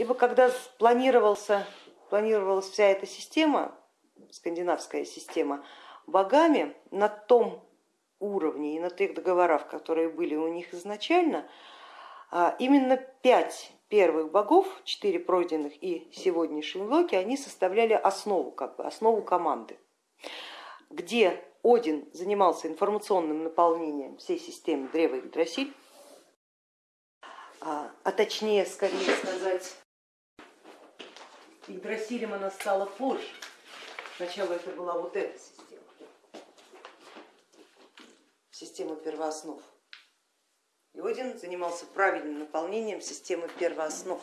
ибо когда планировался, планировалась вся эта система, скандинавская система, богами на том уровне и на тех договорах, которые были у них изначально, а, именно пять первых богов, четыре пройденных и сегодняшний Локи, они составляли основу, как бы, основу команды, где один занимался информационным наполнением всей системы древа Игдрасиль, а, а точнее, скорее сказать, Игдрасилем она стала позже. Сначала это была вот эта система, система первооснов. И Один занимался правильным наполнением системы первооснов,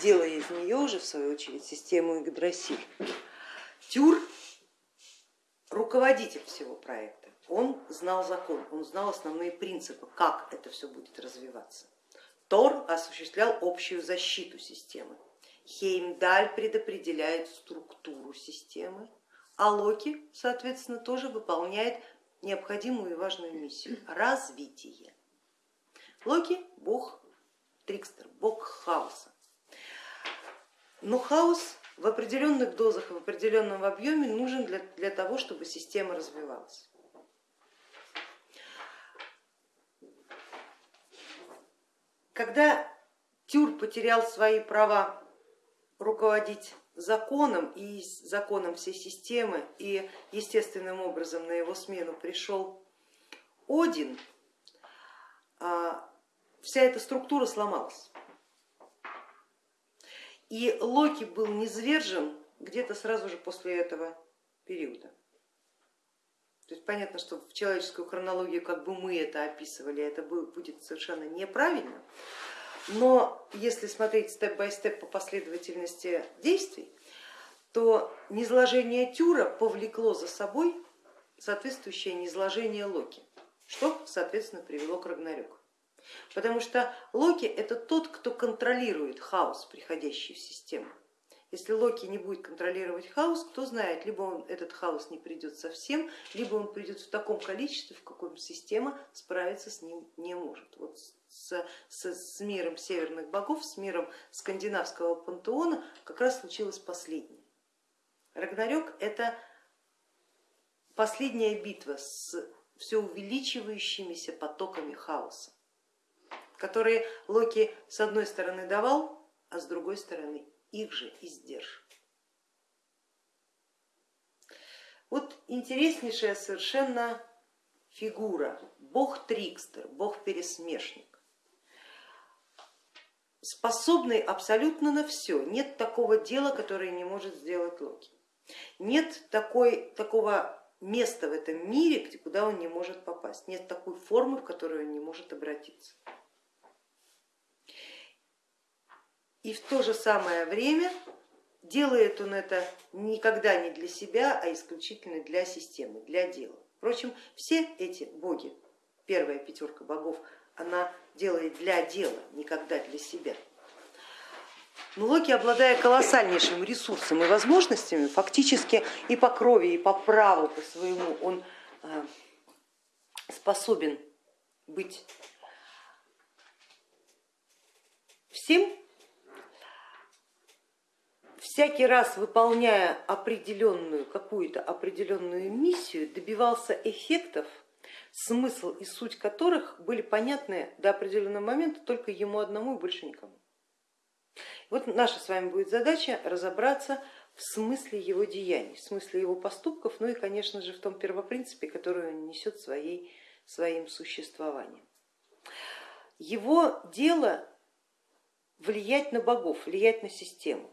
делая из нее уже в свою очередь систему Игдрасиль. Тюр руководитель всего проекта, он знал закон, он знал основные принципы, как это все будет развиваться. Тор осуществлял общую защиту системы. Хеймдаль предопределяет структуру системы, а Локи, соответственно, тоже выполняет необходимую и важную миссию – развитие. Локи – бог Трикстер, бог хаоса. Но хаос в определенных дозах, в определенном объеме нужен для, для того, чтобы система развивалась. Когда Тюр потерял свои права руководить законом и законом всей системы, и естественным образом на его смену пришел Один, а, вся эта структура сломалась. И Локи был низвержен где-то сразу же после этого периода. То есть понятно, что в человеческую хронологию, как бы мы это описывали, это будет совершенно неправильно, но если смотреть степ-бай-степ по последовательности действий, то низложение Тюра повлекло за собой соответствующее низложение Локи, что, соответственно, привело к Рагнарёку. Потому что Локи это тот, кто контролирует хаос, приходящий в систему. Если Локи не будет контролировать хаос, кто знает, либо он, этот хаос не придет совсем, либо он придет в таком количестве, в каком система справиться с ним не может. Вот с, с, с миром северных богов, с миром скандинавского пантеона как раз случилось последнее. Рагнарёк это последняя битва с все увеличивающимися потоками хаоса которые Локи с одной стороны давал, а с другой стороны их же издерживал. Вот интереснейшая совершенно фигура, бог Трикстер, бог пересмешник, способный абсолютно на все. Нет такого дела, которое не может сделать Локи. Нет такой, такого места в этом мире, куда он не может попасть. Нет такой формы, в которую он не может обратиться. и в то же самое время делает он это никогда не для себя, а исключительно для системы, для дела. Впрочем, все эти боги, первая пятерка богов, она делает для дела, никогда для себя. Но Локи, обладая колоссальнейшим ресурсом и возможностями, фактически и по крови, и по праву по своему, он э, способен быть всем всякий раз выполняя определенную, какую-то определенную миссию, добивался эффектов, смысл и суть которых были понятны до определенного момента только ему одному и больше никому. Вот наша с вами будет задача разобраться в смысле его деяний, в смысле его поступков, ну и, конечно же, в том первопринципе, который он несет своей, своим существованием. Его дело влиять на богов, влиять на систему.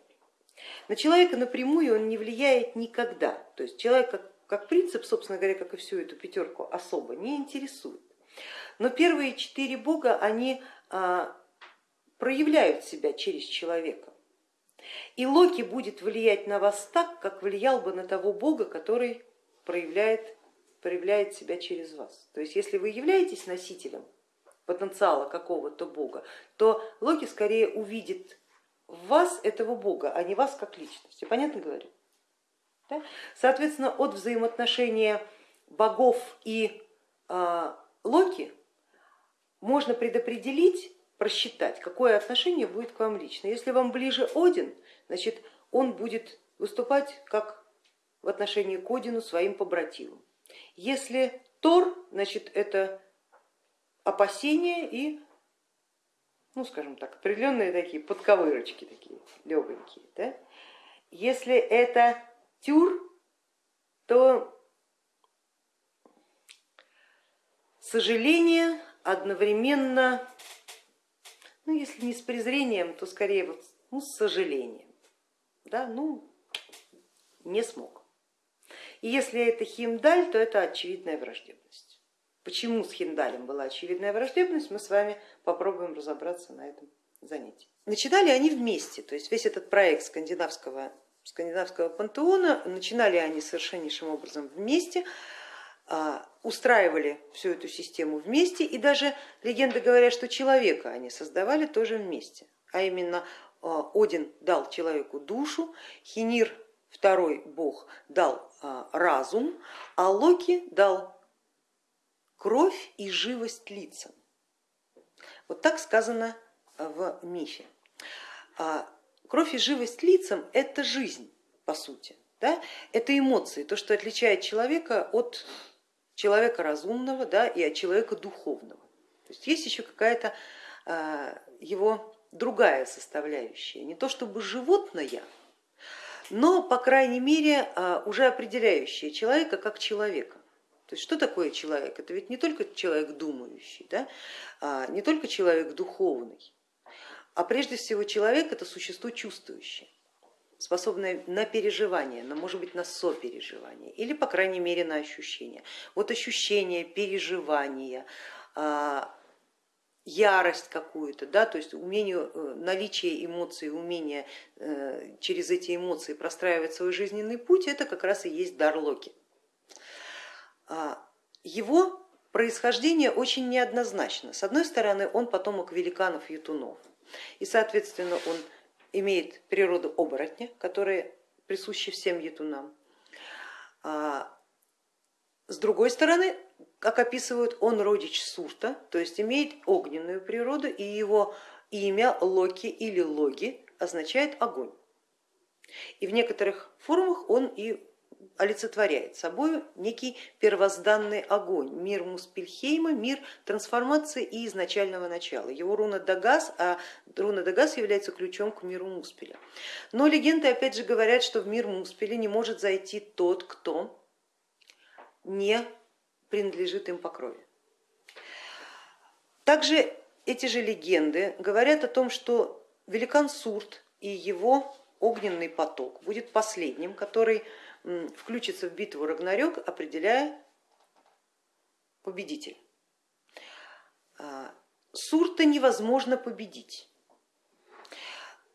На человека напрямую он не влияет никогда. То есть человек как, как принцип, собственно говоря, как и всю эту пятерку особо не интересует. Но первые четыре бога, они а, проявляют себя через человека. И Локи будет влиять на вас так, как влиял бы на того бога, который проявляет, проявляет себя через вас. То есть если вы являетесь носителем потенциала какого-то бога, то Локи скорее увидит в вас этого бога, а не вас как личности. Понятно говорю? Да? Соответственно, от взаимоотношения богов и э, Локи можно предопределить просчитать, какое отношение будет к вам лично. Если вам ближе Один, значит он будет выступать как в отношении к Одину своим побратимом. Если Тор, значит это опасения и, ну скажем так, определенные такие подковырочки, такие легонькие. Да? Если это Тюр, то сожаление одновременно, ну если не с презрением, то скорее вот, ну, с сожалением. Да? Ну, не смог. И если это Химдаль, то это очевидная враждебность. Почему с Хиндалем была очевидная враждебность, мы с вами попробуем разобраться на этом занятии. Начинали они вместе, то есть весь этот проект скандинавского, скандинавского пантеона, начинали они совершеннейшим образом вместе, а, устраивали всю эту систему вместе, и даже легенды говорят, что человека они создавали тоже вместе, а именно а, Один дал человеку душу, Хинир, второй бог, дал а, разум, а Локи дал кровь и живость лицам. Вот так сказано в мифе. Кровь и живость лицам это жизнь, по сути. Да? Это эмоции, то, что отличает человека от человека разумного да, и от человека духовного. То есть есть еще какая-то а, его другая составляющая, не то чтобы животное, но, по крайней мере, а, уже определяющая человека как человека. То есть что такое человек? Это ведь не только человек думающий, да? а не только человек духовный, а прежде всего человек это существо чувствующее, способное на переживание, на, может быть, на сопереживание или, по крайней мере, на ощущение. Вот ощущение, переживание, а, ярость какую-то, да, то есть умение, э, наличие эмоций, умение э, через эти эмоции простраивать свой жизненный путь, это как раз и есть дар Локи. А, его происхождение очень неоднозначно. С одной стороны, он потомок великанов ютунов, и, соответственно, он имеет природу оборотня, которая присуща всем ятунам. А, с другой стороны, как описывают, он родич Сурта, то есть имеет огненную природу, и его имя Локи или Логи означает огонь. И в некоторых формах он и олицетворяет собой некий первозданный огонь, мир Муспельхейма, мир трансформации и изначального начала. Его руна Дагас, а руна Дагас является ключом к миру Муспеля. Но легенды опять же говорят, что в мир Муспеля не может зайти тот, кто не принадлежит им по крови. Также эти же легенды говорят о том, что великан Сурт и его огненный поток будет последним, который включится в битву Рагнарёк, определяя победителя. А, Сурта невозможно победить.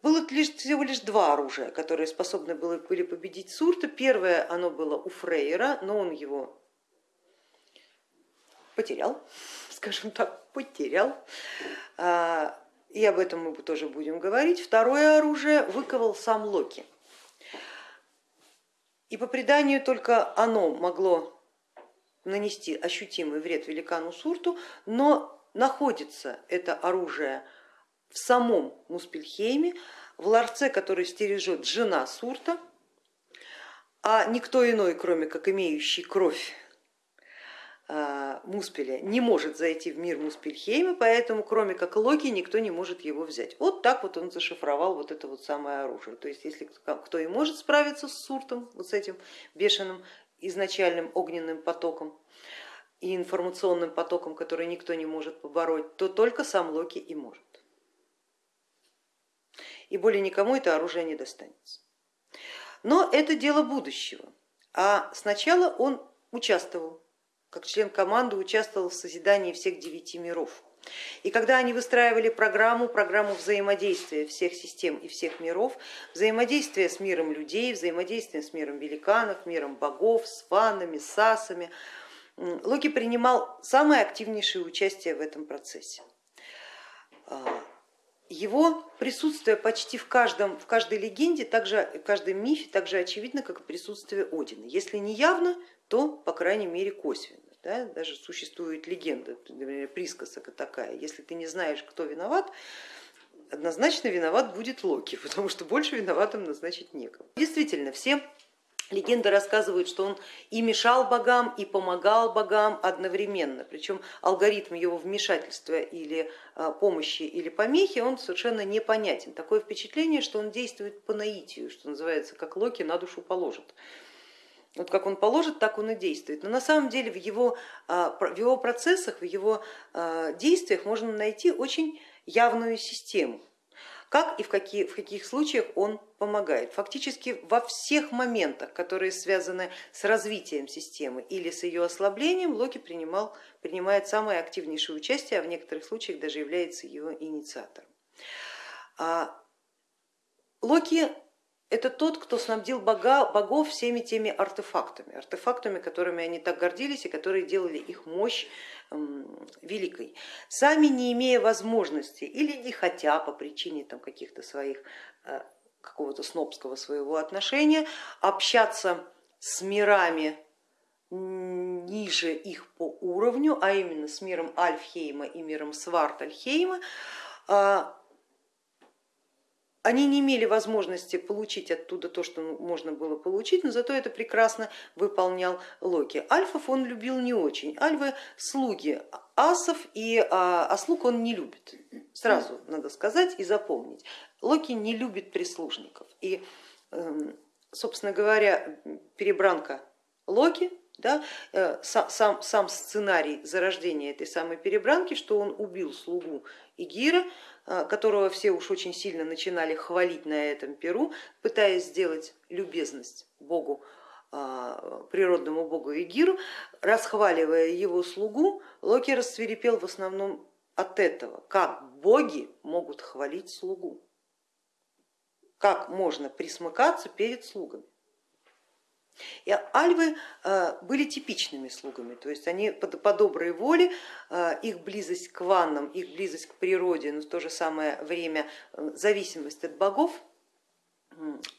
Было всего лишь два оружия, которые способны были победить Сурта. Первое оно было у Фрейера, но он его потерял, скажем так, потерял. А, и об этом мы тоже будем говорить. Второе оружие выковал сам Локи. И по преданию только оно могло нанести ощутимый вред великану Сурту, но находится это оружие в самом Муспельхейме, в ларце, который стережет жена Сурта, а никто иной, кроме как имеющий кровь Муспеля не может зайти в мир Муспельхейма, поэтому кроме как Локи никто не может его взять. Вот так вот он зашифровал вот это вот самое оружие. То есть если кто и может справиться с Суртом, вот с этим бешеным изначальным огненным потоком и информационным потоком, который никто не может побороть, то только сам Локи и может. И более никому это оружие не достанется. Но это дело будущего, а сначала он участвовал как член команды участвовал в созидании всех девяти миров. И когда они выстраивали программу, программу взаимодействия всех систем и всех миров, взаимодействия с миром людей, взаимодействия с миром великанов, миром богов, с фанами, с асами, Локи принимал самое активнейшее участие в этом процессе. А, его присутствие почти в, каждом, в каждой легенде, также, в каждом мифе так же очевидно, как и присутствие Одина. Если не явно, то, по крайней мере, косвенно. Да? Даже существует легенда, например, присказка такая, если ты не знаешь, кто виноват, однозначно виноват будет Локи, потому что больше виноватым назначить некого. Действительно, все Легенды рассказывают, что он и мешал богам, и помогал богам одновременно, причем алгоритм его вмешательства или а, помощи или помехи, он совершенно непонятен. Такое впечатление, что он действует по наитию, что называется, как Локи на душу положит. Вот как он положит, так он и действует. Но на самом деле в его, а, в его процессах, в его а, действиях можно найти очень явную систему как и в, какие, в каких случаях он помогает. Фактически во всех моментах, которые связаны с развитием системы или с ее ослаблением, Локи принимал, принимает самое активнейшее участие, а в некоторых случаях даже является его инициатором. А Локи это тот, кто снабдил бога, богов всеми теми артефактами, артефактами, которыми они так гордились и которые делали их мощь великой, сами не имея возможности или не хотя по причине каких-то своих э, какого-то снобского своего отношения общаться с мирами ниже их по уровню, а именно с миром Альфхейма и миром Свартальхейма, а, они не имели возможности получить оттуда то, что можно было получить, но зато это прекрасно выполнял Локи. Альфов он любил не очень, альвы слуги асов, и, а, а слуг он не любит, сразу надо сказать и запомнить. Локи не любит прислужников. И, эм, собственно говоря, перебранка Локи да, э, сам, сам сценарий зарождения этой самой перебранки, что он убил слугу Игира, которого все уж очень сильно начинали хвалить на этом перу, пытаясь сделать любезность богу, э, природному богу Игиру, расхваливая его слугу, Локи рассверепел в основном от этого, как боги могут хвалить слугу, как можно присмыкаться перед слугами. И альвы э, были типичными слугами, то есть они по, по доброй воле, э, их близость к ваннам, их близость к природе, но в то же самое время э, зависимость от богов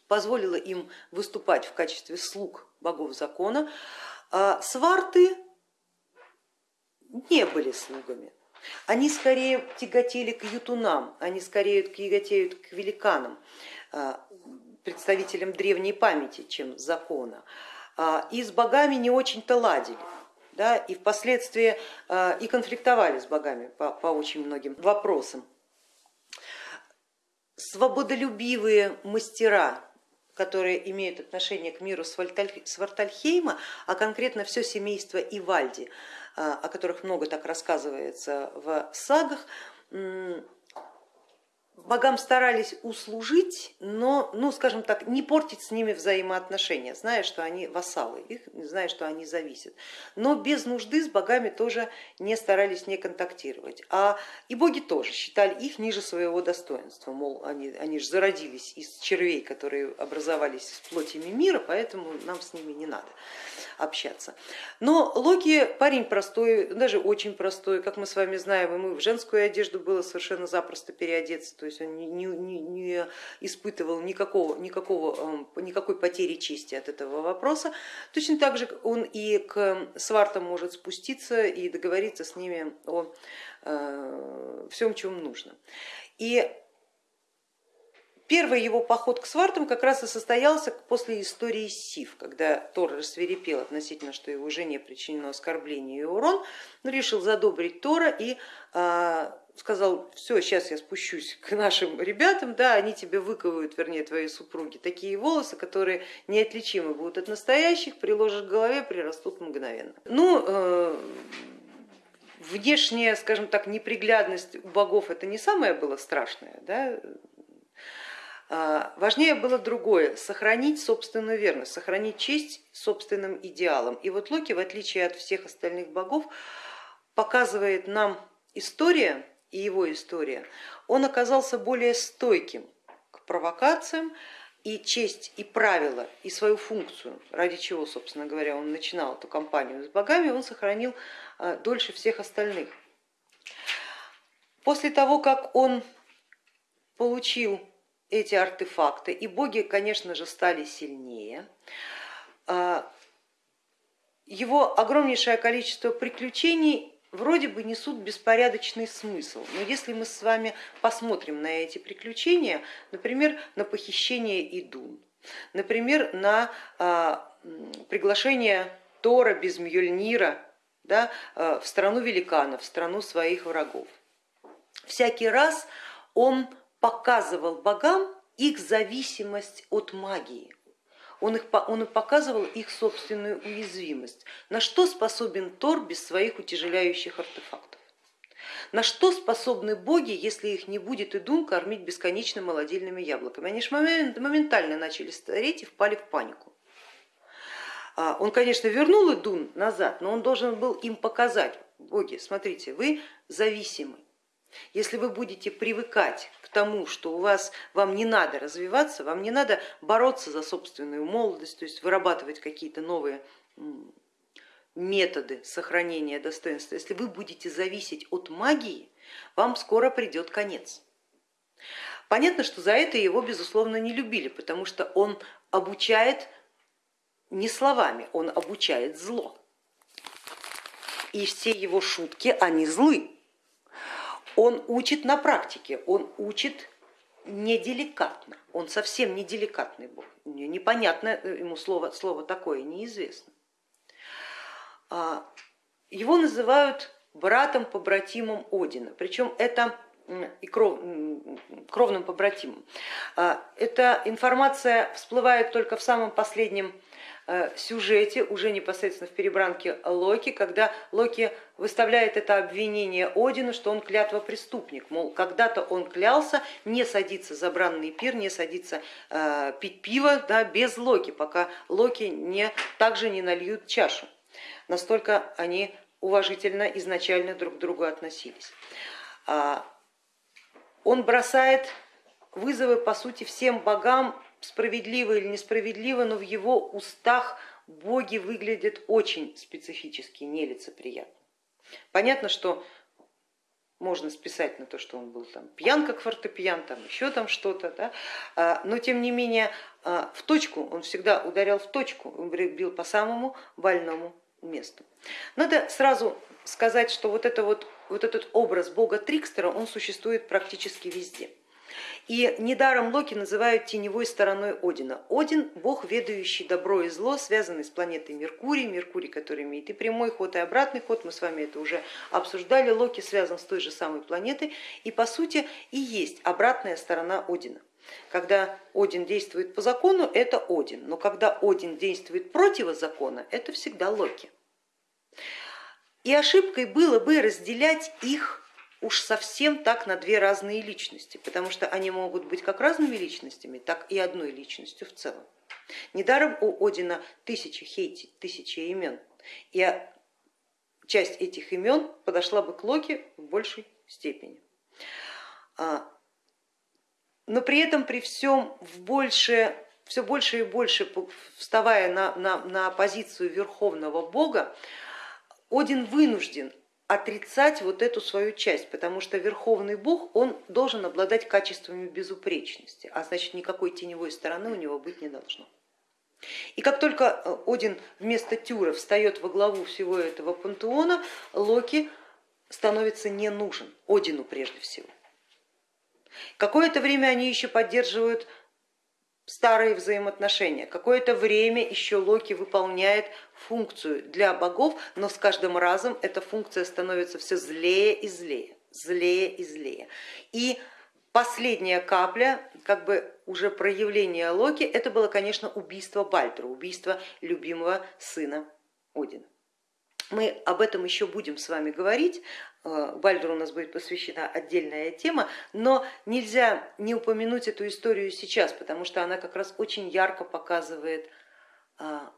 позволила им выступать в качестве слуг богов закона. А сварты не были слугами, они скорее тяготели к ютунам, они скорее тяготеют к великанам представителям древней памяти, чем закона, а, и с богами не очень-то ладили. Да, и впоследствии а, и конфликтовали с богами по, по очень многим вопросам. Свободолюбивые мастера, которые имеют отношение к миру Свартальхейма, а конкретно все семейство Ивальди, а, о которых много так рассказывается в сагах, богам старались услужить, но, ну, скажем так, не портить с ними взаимоотношения, зная, что они вассалы, их, зная, что они зависят. Но без нужды с богами тоже не старались не контактировать. А и боги тоже считали их ниже своего достоинства, мол, они, они же зародились из червей, которые образовались в плоти мира, поэтому нам с ними не надо общаться. Но Локи парень простой, даже очень простой, как мы с вами знаем, ему в женскую одежду было совершенно запросто переодеться, то есть он не, не, не испытывал никакого, никакого, эм, никакой потери чести от этого вопроса. Точно так же он и к свартам может спуститься и договориться с ними о э, всем, чем нужно. И Первый его поход к свартам как раз и состоялся после истории Сив, когда Тор рассверепел относительно, что его жене причинено оскорбление и урон, но решил задобрить Тора и а, сказал, все, сейчас я спущусь к нашим ребятам, да, они тебе выковывают, вернее, твои супруги, такие волосы, которые неотличимы будут от настоящих, приложишь к голове, прирастут мгновенно. Ну, э, внешняя, скажем так, неприглядность у богов это не самое было страшное, да? А, важнее было другое, сохранить собственную верность, сохранить честь собственным идеалам. И вот Локи, в отличие от всех остальных богов, показывает нам история и его история, он оказался более стойким к провокациям, и честь, и правила, и свою функцию, ради чего, собственно говоря, он начинал эту кампанию с богами, он сохранил а, дольше всех остальных. После того, как он получил эти артефакты, и боги, конечно же, стали сильнее. А, его огромнейшее количество приключений вроде бы несут беспорядочный смысл. Но если мы с вами посмотрим на эти приключения, например, на похищение Идун, например, на а, приглашение Тора без Мьёльнира да, а, в страну великанов, в страну своих врагов, всякий раз он показывал богам их зависимость от магии, он, их, он показывал их собственную уязвимость. На что способен Тор без своих утяжеляющих артефактов? На что способны боги, если их не будет и дум кормить бесконечно молодильными яблоками? Они же моментально начали стареть и впали в панику. А, он, конечно, вернул Идун назад, но он должен был им показать, боги, смотрите, вы зависимы, если вы будете привыкать к тому, что у вас, вам не надо развиваться, вам не надо бороться за собственную молодость, то есть вырабатывать какие-то новые методы сохранения достоинства, если вы будете зависеть от магии, вам скоро придет конец. Понятно, что за это его, безусловно, не любили, потому что он обучает не словами, он обучает зло. И все его шутки, они злы он учит на практике, он учит неделикатно, он совсем не деликатный бог, непонятно ему слово, слово такое, неизвестно. А, его называют братом, побратимом Одина, причем это и кров, кровным побратимом. А, эта информация всплывает только в самом последнем Э, сюжете, уже непосредственно в перебранке Локи, когда Локи выставляет это обвинение Одину, что он клятва преступник, мол, когда-то он клялся не садиться за бранный пир, не садиться э, пить пиво да, без Локи, пока Локи не, также не нальют чашу. Настолько они уважительно изначально друг к другу относились. А, он бросает вызовы, по сути, всем богам справедливо или несправедливо, но в его устах боги выглядят очень специфически, нелицеприятно. Понятно, что можно списать на то, что он был там пьян как фортепиан, там еще там что-то, да? А, но тем не менее а, в точку он всегда ударял в точку, бил по самому больному месту. Надо сразу сказать, что вот, это вот, вот этот образ бога Трикстера, он существует практически везде. И недаром Локи называют теневой стороной Одина. Один бог, ведающий добро и зло, связанный с планетой Меркурий, Меркурий, который имеет и прямой ход, и обратный ход, мы с вами это уже обсуждали, Локи связан с той же самой планетой и по сути и есть обратная сторона Одина. Когда Один действует по закону, это Один, но когда Один действует против закона, это всегда Локи. И ошибкой было бы разделять их уж совсем так на две разные личности, потому что они могут быть как разными личностями, так и одной личностью в целом. Недаром у Одина тысячи хейти, тысячи имен, и часть этих имен подошла бы к Локи в большей степени. А, но при этом при всем в больше, все больше и больше вставая на, на, на позицию верховного бога, Один вынужден отрицать вот эту свою часть, потому что верховный бог, он должен обладать качествами безупречности, а значит никакой теневой стороны у него быть не должно. И как только э, Один вместо Тюра встает во главу всего этого пантеона, Локи становится не нужен, Одину прежде всего. Какое-то время они еще поддерживают старые взаимоотношения. Какое-то время еще Локи выполняет функцию для богов, но с каждым разом эта функция становится все злее и злее, злее и злее. И последняя капля, как бы уже проявление Локи, это было, конечно, убийство Бальдра, убийство любимого сына Одина. Мы об этом еще будем с вами говорить, э, Бальдеру у нас будет посвящена отдельная тема, но нельзя не упомянуть эту историю сейчас, потому что она как раз очень ярко показывает а,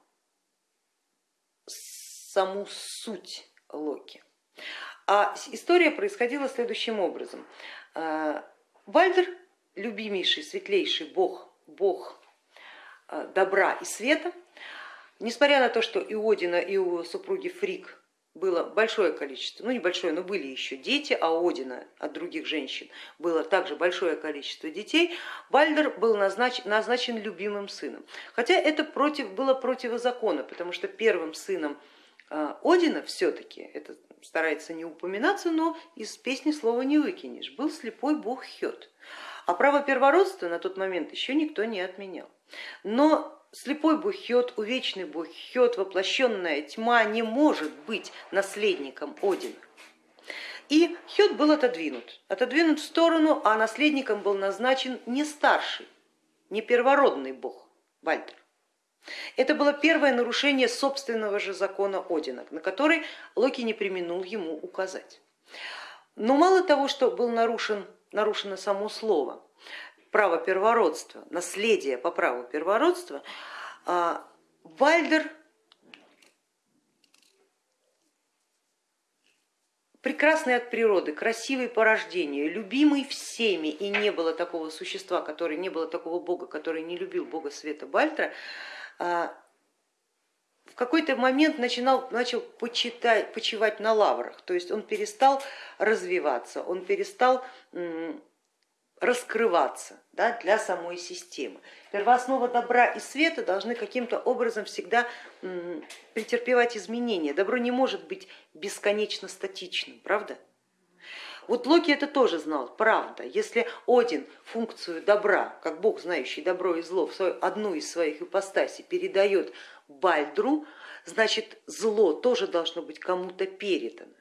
саму суть Локи. А история происходила следующим образом. А, Бальдер, любимейший, светлейший бог, бог а, добра и света, Несмотря на то, что и Одина, и у супруги Фрик было большое количество, ну небольшое, но были еще дети, а у Одина от других женщин было также большое количество детей, Бальдер был назначен, назначен любимым сыном. Хотя это против, было противозаконно, потому что первым сыном Одина все-таки, это старается не упоминаться, но из песни слова не выкинешь, был слепой бог Хет. А право первородства на тот момент еще никто не отменял. Но слепой бог Хет, увечный бог Хет, воплощенная тьма не может быть наследником Одина. И Хет был отодвинут, отодвинут в сторону, а наследником был назначен не старший, не первородный бог Вальтер. Это было первое нарушение собственного же закона Одина, на который Локи не применул ему указать. Но мало того, что был нарушен, нарушено само слово, право первородства, наследие по праву первородства, а, Вальдер прекрасный от природы, красивый по рождению, любимый всеми, и не было такого существа, который, не было такого бога, который не любил бога света Бальтра, в какой-то момент начинал, начал почитать, почивать на лаврах, то есть он перестал развиваться, он перестал раскрываться да, для самой системы. Первооснова добра и света должны каким-то образом всегда претерпевать изменения. Добро не может быть бесконечно статичным, правда? Вот Локи это тоже знал, правда. Если Один функцию добра, как бог, знающий добро и зло, в свою, одну из своих ипостасей передает Бальдру, значит зло тоже должно быть кому-то передано.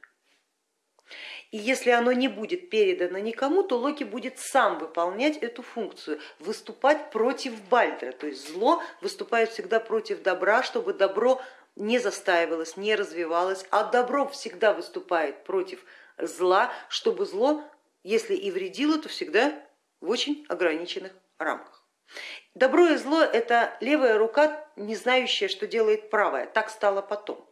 И если оно не будет передано никому, то Локи будет сам выполнять эту функцию, выступать против Бальдра. То есть зло выступает всегда против добра, чтобы добро не застаивалось, не развивалось, а добро всегда выступает против зла, чтобы зло, если и вредило, то всегда в очень ограниченных рамках. Добро и зло это левая рука, не знающая, что делает правая, так стало потом.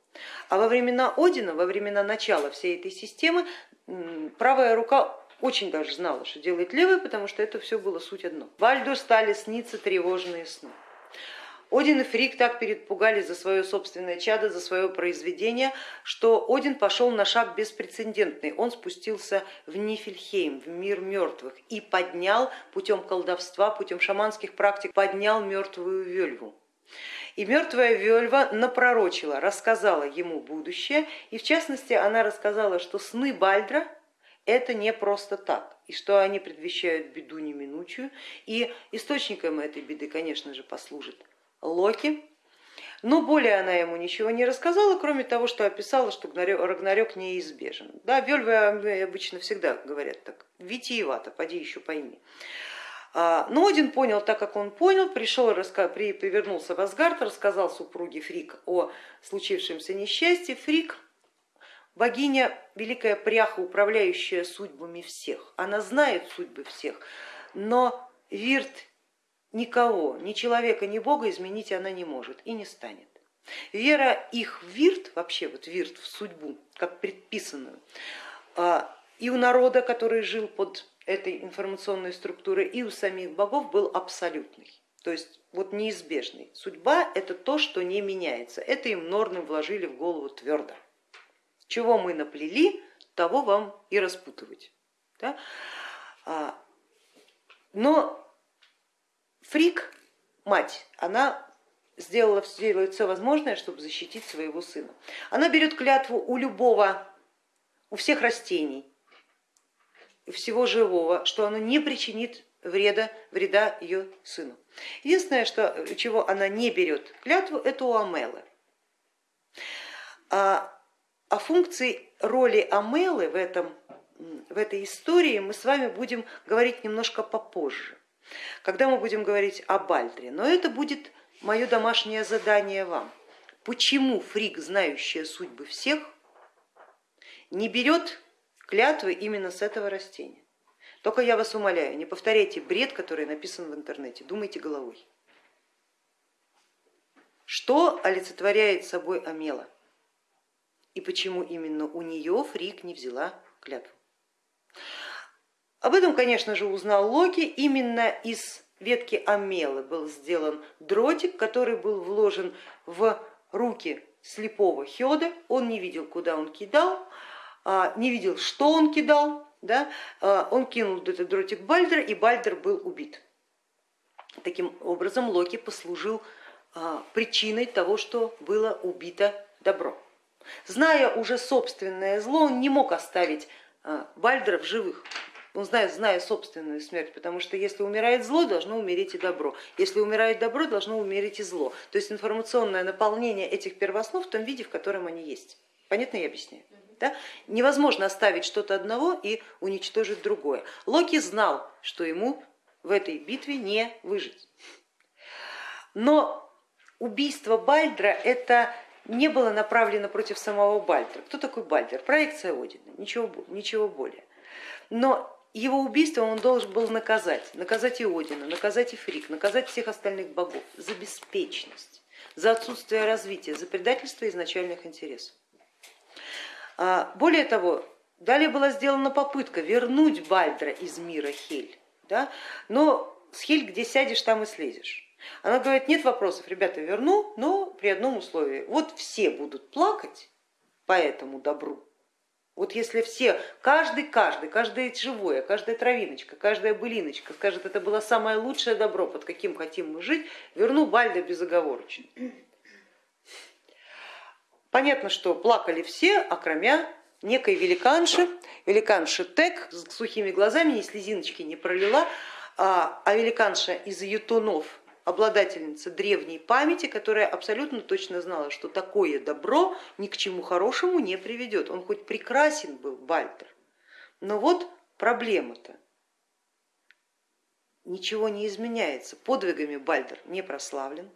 А во времена Одина, во времена начала всей этой системы, правая рука очень даже знала, что делает левая, потому что это все было суть одно. Вальду стали сниться тревожные сны. Один и Фрик так перепугались за свое собственное чадо, за свое произведение, что Один пошел на шаг беспрецедентный. Он спустился в Нифельхейм, в мир мертвых, и поднял путем колдовства, путем шаманских практик, поднял мертвую вельву. И мертвая Вельва напророчила, рассказала ему будущее, и в частности она рассказала, что сны Бальдра это не просто так, и что они предвещают беду неминучую, и источником этой беды, конечно же, послужит Локи, но более она ему ничего не рассказала, кроме того, что описала, что Рагнарёк неизбежен. Да, Вельвы обычно всегда говорят так, витиевато, поди еще пойми. А, но Один понял так, как он понял, пришел, повернулся в Асгард, рассказал супруге Фрик о случившемся несчастье. Фрик богиня, великая пряха, управляющая судьбами всех. Она знает судьбы всех, но Вирт никого, ни человека, ни бога изменить она не может и не станет. Вера их в вирт, вообще вот вирт в судьбу, как предписанную, а, и у народа, который жил под этой информационной структурой, и у самих богов был абсолютный, то есть вот неизбежный. Судьба это то, что не меняется, это им норны вложили в голову твердо. Чего мы наплели, того вам и распутывать. Да? А, но Фрик, мать, она сделала, делает все возможное, чтобы защитить своего сына. Она берет клятву у любого, у всех растений, всего живого, что оно не причинит вреда, вреда ее сыну. Единственное, что, чего она не берет клятву, это у Амелы. А, о функции роли Амелы в, этом, в этой истории мы с вами будем говорить немножко попозже когда мы будем говорить о Бальдре. Но это будет мое домашнее задание вам. Почему фрик, знающая судьбы всех, не берет клятвы именно с этого растения? Только я вас умоляю, не повторяйте бред, который написан в интернете, думайте головой. Что олицетворяет собой Амела? И почему именно у нее Фрик не взяла клятву? Об этом, конечно же, узнал Локи. Именно из ветки амелы был сделан дротик, который был вложен в руки слепого Хеда. Он не видел, куда он кидал, а, не видел, что он кидал. Да? А, он кинул этот дротик Бальдера, и Бальдер был убит. Таким образом, Локи послужил а, причиной того, что было убито добро. Зная уже собственное зло, он не мог оставить Бальдера в живых. Он знает, зная собственную смерть, потому что если умирает зло, должно умереть и добро. Если умирает добро, должно умереть и зло. То есть информационное наполнение этих первоснов в том виде, в котором они есть. Понятно я объясняю? Да? Невозможно оставить что-то одного и уничтожить другое. Локи знал, что ему в этой битве не выжить. Но убийство Бальдра это не было направлено против самого Бальдра. Кто такой Бальдер? Проекция Одина, ничего, ничего более. Но его убийство он должен был наказать, наказать и Одина, наказать и Фрик, наказать всех остальных богов за беспечность, за отсутствие развития, за предательство изначальных интересов. А, более того, далее была сделана попытка вернуть Бальдра из мира Хель, да? но с Хель где сядешь, там и слезешь. Она говорит, нет вопросов, ребята, верну, но при одном условии. Вот все будут плакать по этому добру. Вот если все, каждый, каждый, каждое живое, каждая травиночка, каждая былиночка скажет, это было самое лучшее добро, под каким хотим мы жить, верну Бальда безоговорочно. Понятно, что плакали все, окромя некой великанши, великанши Тек с сухими глазами, ни слезиночки не пролила, а, а великанша из ютунов обладательница древней памяти, которая абсолютно точно знала, что такое добро ни к чему хорошему не приведет. Он хоть прекрасен был, Бальтер, но вот проблема-то. Ничего не изменяется, подвигами Бальдер не прославлен,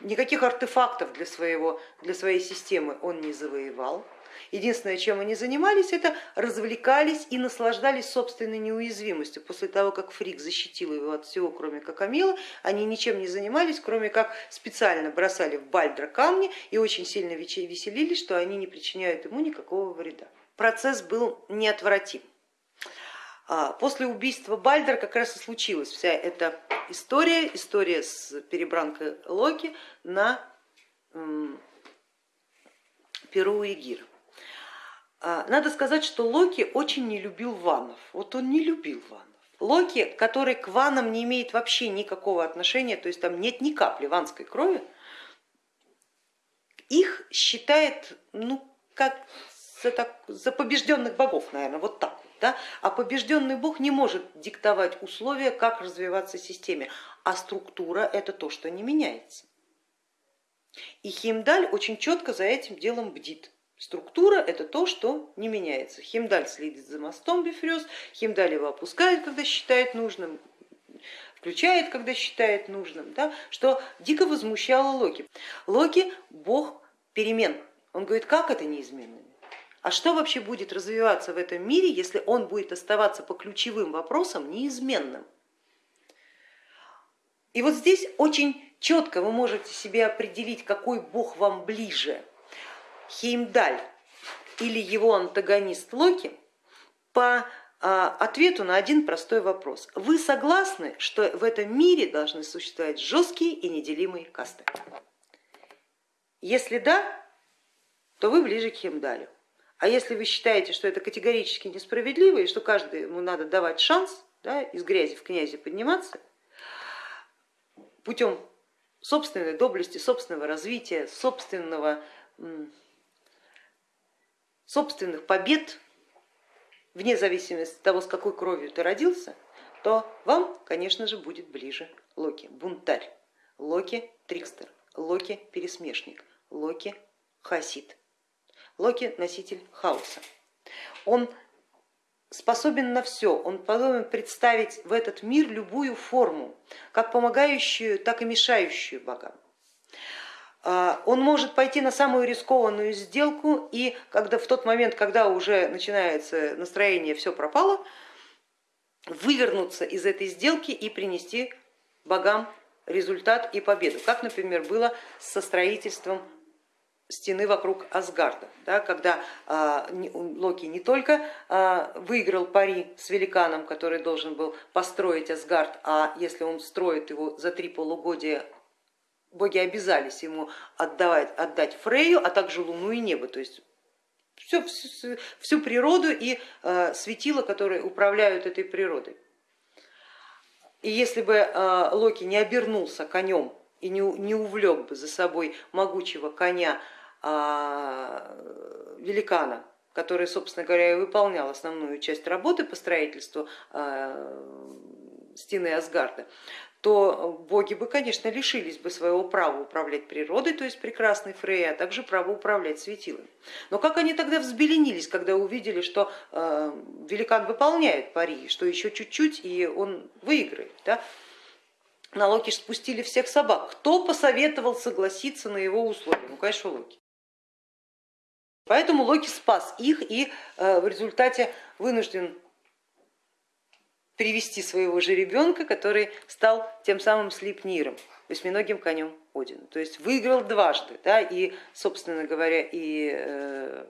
никаких артефактов для, своего, для своей системы он не завоевал, Единственное, чем они занимались, это развлекались и наслаждались собственной неуязвимостью. После того, как Фрик защитил его от всего, кроме как Амила, они ничем не занимались, кроме как специально бросали в Бальдра камни и очень сильно веселились, что они не причиняют ему никакого вреда. Процесс был неотвратим. А, после убийства Бальдера как раз и случилась вся эта история, история с перебранкой Локи на Перу и Гира. А, надо сказать, что Локи очень не любил ванов. Вот он не любил ванов. Локи, который к ванам не имеет вообще никакого отношения, то есть там нет ни капли ванской крови, их считает ну, как за, так, за побежденных богов, наверное, вот так. Да? А побежденный бог не может диктовать условия, как развиваться системе, а структура это то, что не меняется. И Химдаль очень четко за этим делом бдит. Структура это то, что не меняется. Химдаль следит за мостом Бифрёз, Химдаль его опускает, когда считает нужным, включает, когда считает нужным, да, что дико возмущало Локи. Локи бог перемен. Он говорит, как это неизменно? А что вообще будет развиваться в этом мире, если он будет оставаться по ключевым вопросам неизменным? И вот здесь очень четко вы можете себе определить, какой бог вам ближе Хеймдаль или его антагонист Локи по а, ответу на один простой вопрос. Вы согласны, что в этом мире должны существовать жесткие и неделимые касты? Если да, то вы ближе к Хемдалю. А если вы считаете, что это категорически несправедливо и что каждому надо давать шанс да, из грязи в князи подниматься путем собственной доблести, собственного развития, собственного собственных побед, вне зависимости от того, с какой кровью ты родился, то вам, конечно же, будет ближе Локи, бунтарь, Локи трикстер, Локи пересмешник, Локи хасид, Локи носитель хаоса. Он способен на все, он способен представить в этот мир любую форму, как помогающую, так и мешающую богам. А, он может пойти на самую рискованную сделку и когда в тот момент, когда уже начинается настроение, все пропало, вывернуться из этой сделки и принести богам результат и победу, как, например, было со строительством стены вокруг Асгарда, да, когда а, Локи не только а, выиграл пари с великаном, который должен был построить Асгард, а если он строит его за три полугодия боги обязались ему отдавать, отдать Фрею, а также Луну и небо, то есть всю, всю, всю природу и э, светила, которые управляют этой природой. И если бы э, Локи не обернулся конем и не, не увлек бы за собой могучего коня а, великана, который, собственно говоря, и выполнял основную часть работы по строительству а, стены Асгарда, то боги бы, конечно, лишились бы своего права управлять природой, то есть прекрасной Фрей, а также права управлять светилами. Но как они тогда взбеленились, когда увидели, что э, великан выполняет пари, что еще чуть-чуть и он выиграет. Да? На Локи спустили всех собак. Кто посоветовал согласиться на его условия? Ну, конечно, Локи. Поэтому Локи спас их и э, в результате вынужден привести своего же ребенка, который стал тем самым Слипниром, восьминогим конем Одина. То есть выиграл дважды, да, и, собственно говоря, и э,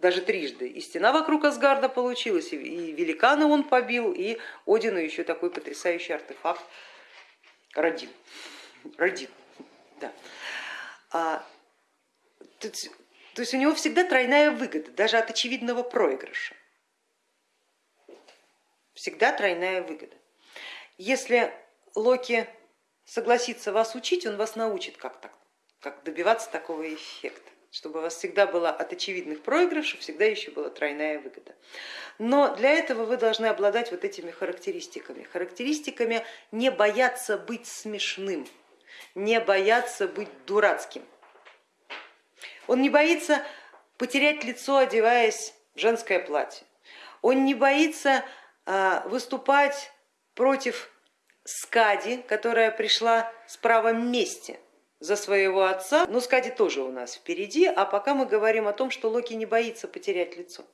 даже трижды. И стена вокруг Асгарда получилась, и, и великана он побил, и Одину еще такой потрясающий артефакт родил. родил да. а, то, то есть у него всегда тройная выгода, даже от очевидного проигрыша всегда тройная выгода. Если Локи согласится вас учить, он вас научит, как, так, как добиваться такого эффекта, чтобы у вас всегда была от очевидных проигрышей, всегда еще была тройная выгода. Но для этого вы должны обладать вот этими характеристиками. Характеристиками не бояться быть смешным, не бояться быть дурацким. Он не боится потерять лицо, одеваясь в женское платье. Он не боится выступать против Скади, которая пришла с правом мести за своего отца. Но Скади тоже у нас впереди, а пока мы говорим о том, что Локи не боится потерять лицо.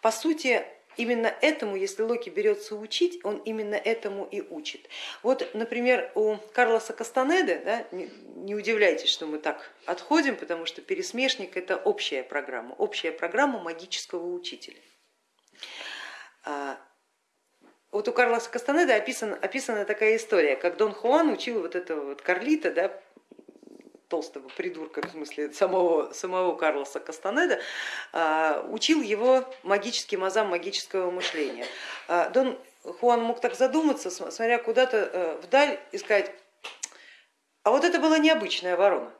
По сути, именно этому, если Локи берется учить, он именно этому и учит. Вот, например, у Карлоса Кастанеды, да, не, не удивляйтесь, что мы так отходим, потому что пересмешник это общая программа, общая программа магического учителя. Вот у Карлоса Кастанеда описана, описана такая история, как Дон Хуан учил вот этого вот Карлита, да, толстого придурка, в смысле самого, самого Карлоса Кастанеда, учил его магическим азам магического мышления. А, Дон Хуан мог так задуматься, смотря куда-то э, вдаль и сказать, а вот это была необычная ворона.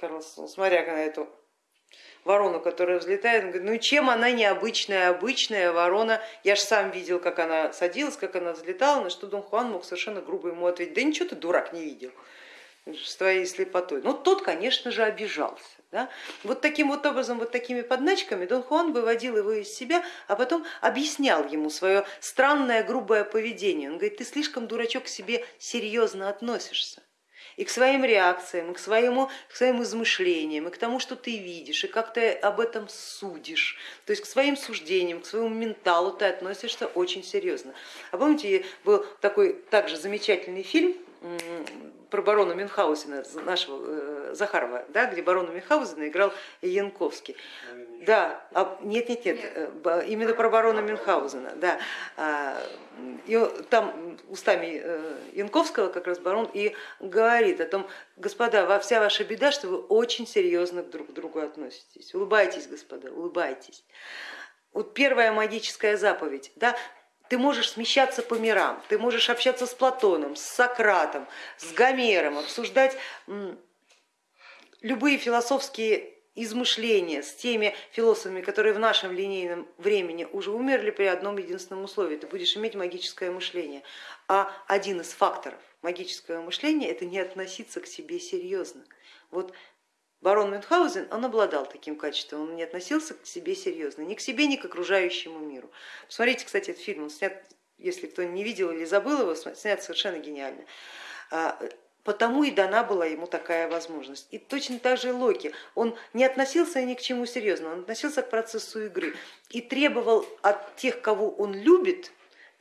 Карлос, смотря на эту ворону, которая взлетает, он говорит, ну чем она необычная, обычная ворона, я же сам видел, как она садилась, как она взлетала, на что Дон Хуан мог совершенно грубо ему ответить, да ничего ты, дурак, не видел с твоей слепотой. Но тот, конечно же, обижался. Да? Вот таким вот образом, вот такими подначками Дон Хуан выводил его из себя, а потом объяснял ему свое странное грубое поведение. Он говорит, ты слишком, дурачок, к себе серьезно относишься и к своим реакциям, и к, своему, к своим измышлениям, и к тому, что ты видишь, и как ты об этом судишь. То есть к своим суждениям, к своему менталу ты относишься очень серьезно. А помните, был такой также замечательный фильм про барона Мюнхгаузена, нашего э, Захарова, да, где барона Мюнхгаузена играл Янковский. Да, а, нет, нет, нет, э, именно про барона Мюнхгаузена. Да. А, и там устами э, Янковского как раз барон и говорит о том, господа, вся ваша беда, что вы очень серьезно друг к другу относитесь. Улыбайтесь, господа, улыбайтесь. Вот первая магическая заповедь, да, ты можешь смещаться по мирам, ты можешь общаться с Платоном, с Сократом, с Гомером, обсуждать любые философские измышления с теми философами, которые в нашем линейном времени уже умерли при одном единственном условии, ты будешь иметь магическое мышление. А один из факторов магического мышления это не относиться к себе серьезно. Вот барон Мюнхгаузен, он обладал таким качеством, он не относился к себе серьезно, ни к себе, ни к окружающему миру. Посмотрите, кстати, этот фильм, он снят, если кто не видел или забыл его, снят совершенно гениально. А, Потому и дана была ему такая возможность. И точно так же Локи, он не относился ни к чему серьезно, он относился к процессу игры и требовал от тех, кого он любит,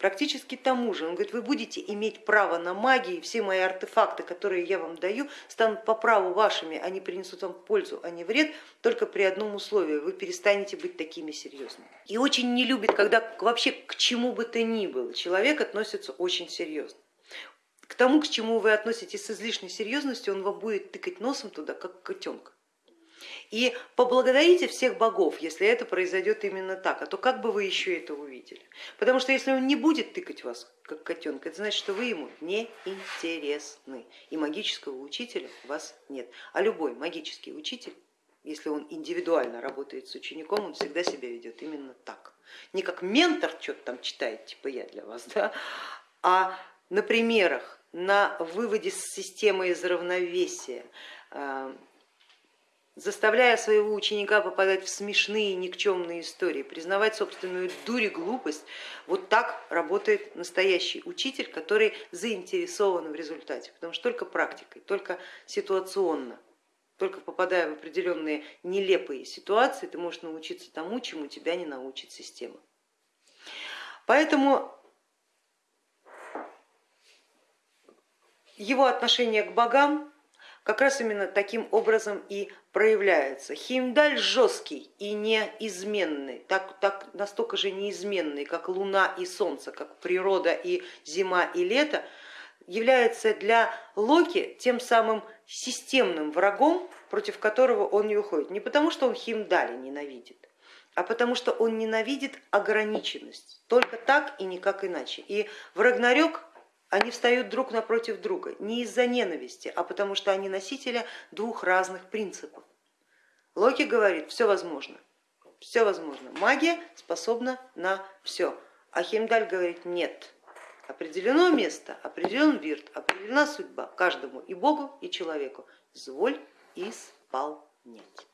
практически тому же. Он говорит, вы будете иметь право на магию, и все мои артефакты, которые я вам даю, станут по праву вашими, они принесут вам пользу, а не вред, только при одном условии, вы перестанете быть такими серьезными. И очень не любит, когда вообще к чему бы то ни было человек относится очень серьезно к тому, к чему вы относитесь с излишней серьезностью, он вам будет тыкать носом туда, как котенка. И поблагодарите всех богов, если это произойдет именно так, а то как бы вы еще это увидели? Потому что если он не будет тыкать вас, как котенка, это значит, что вы ему не интересны, и магического учителя у вас нет. А любой магический учитель если он индивидуально работает с учеником, он всегда себя ведет именно так. Не как ментор что-то там читает, типа я для вас, да, а на примерах, на выводе системы из равновесия, э, заставляя своего ученика попадать в смешные никчемные истории, признавать собственную дурь и глупость, вот так работает настоящий учитель, который заинтересован в результате, потому что только практикой, только ситуационно только попадая в определенные нелепые ситуации, ты можешь научиться тому, чему тебя не научит система. Поэтому его отношение к богам как раз именно таким образом и проявляется. Химдаль жесткий и неизменный, так, так, настолько же неизменный, как луна и солнце, как природа и зима и лето, является для Локи тем самым системным врагом, против которого он не уходит. Не потому, что он Химдали ненавидит, а потому что он ненавидит ограниченность. Только так и никак иначе. И в Рагнарёк они встают друг напротив друга не из-за ненависти, а потому что они носители двух разных принципов. Локи говорит, все возможно, все возможно. Магия способна на все. А Химдаль говорит, нет, Определено место, определен вирт, определена судьба каждому и Богу, и человеку. Зволь исполнять.